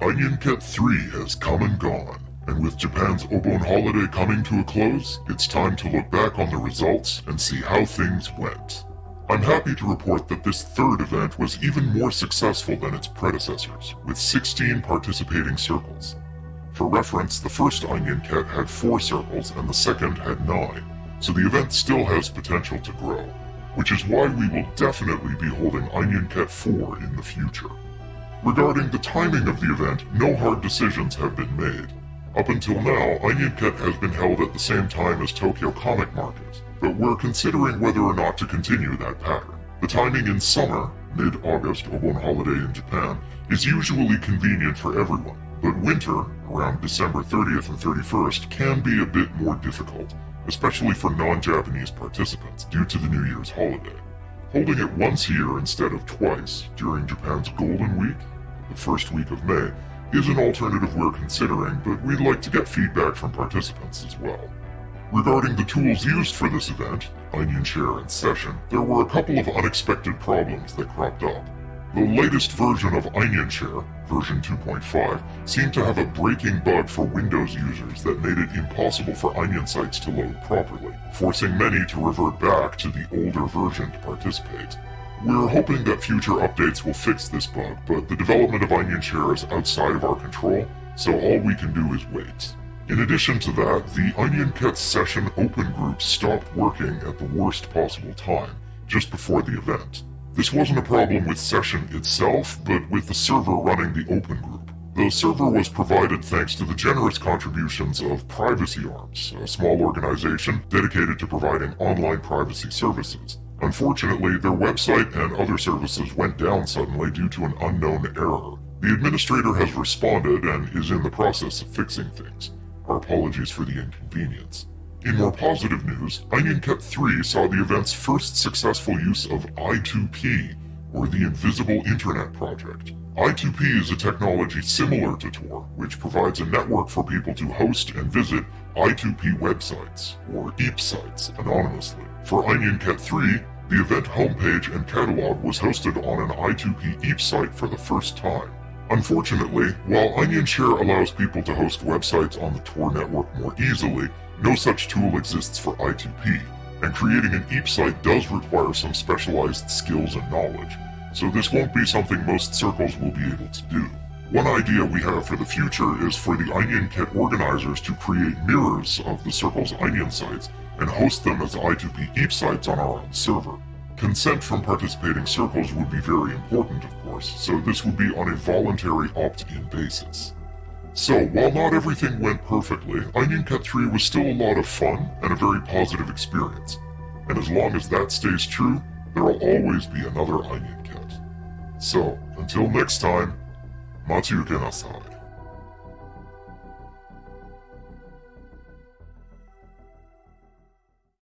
Onion Cat 3 has come and gone, and with Japan's Obon holiday coming to a close, it's time to look back on the results and see how things went. I'm happy to report that this third event was even more successful than its predecessors, with 16 participating circles. For reference, the first Onion Cat had 4 circles and the second had 9, so the event still has potential to grow, which is why we will definitely be holding Onion Cat 4 in the future. Regarding the timing of the event, no hard decisions have been made. Up until now, Onion has been held at the same time as Tokyo Comic Market, but we're considering whether or not to continue that pattern. The timing in summer, mid-August, Obon holiday in Japan, is usually convenient for everyone, but winter, around December 30th and 31st, can be a bit more difficult, especially for non-Japanese participants due to the New Year's holiday. Holding it once a year instead of twice, during Japan's Golden Week, the first week of May, is an alternative we're considering, but we'd like to get feedback from participants as well. Regarding the tools used for this event, Onion Share and Session, there were a couple of unexpected problems that cropped up. The latest version of Onion Share, version 2.5, seemed to have a breaking bug for Windows users that made it impossible for Onion sites to load properly, forcing many to revert back to the older version to participate. We're hoping that future updates will fix this bug, but the development of Onion Share is outside of our control, so all we can do is wait. In addition to that, the Onion Cat Session Open Group stopped working at the worst possible time, just before the event. This wasn't a problem with Session itself, but with the server running the Open Group. The server was provided thanks to the generous contributions of Privacy Arms, a small organization dedicated to providing online privacy services. Unfortunately, their website and other services went down suddenly due to an unknown error. The administrator has responded and is in the process of fixing things. Our apologies for the inconvenience. In more positive news, Onion Cat 3 saw the event's first successful use of I2P, or the Invisible Internet Project. I2P is a technology similar to Tor, which provides a network for people to host and visit I2P websites, or eepsites, anonymously. For Onion Cat 3, the event homepage and catalog was hosted on an I2P eepsite for the first time. Unfortunately, while OnionShare allows people to host websites on the Tor network more easily, no such tool exists for I2P, and creating an eepsite does require some specialized skills and knowledge, so this won't be something most circles will be able to do. One idea we have for the future is for the Onion Cat organizers to create mirrors of the circle's Onion sites and host them as I2P eepsites on our own server. Consent from participating circles would be very important, of course, so this would be on a voluntary opt-in basis. So, while not everything went perfectly, Onion Cat 3 was still a lot of fun and a very positive experience. And as long as that stays true, there will always be another Onion Cat. So, until next time, Matsuyuke Nasai.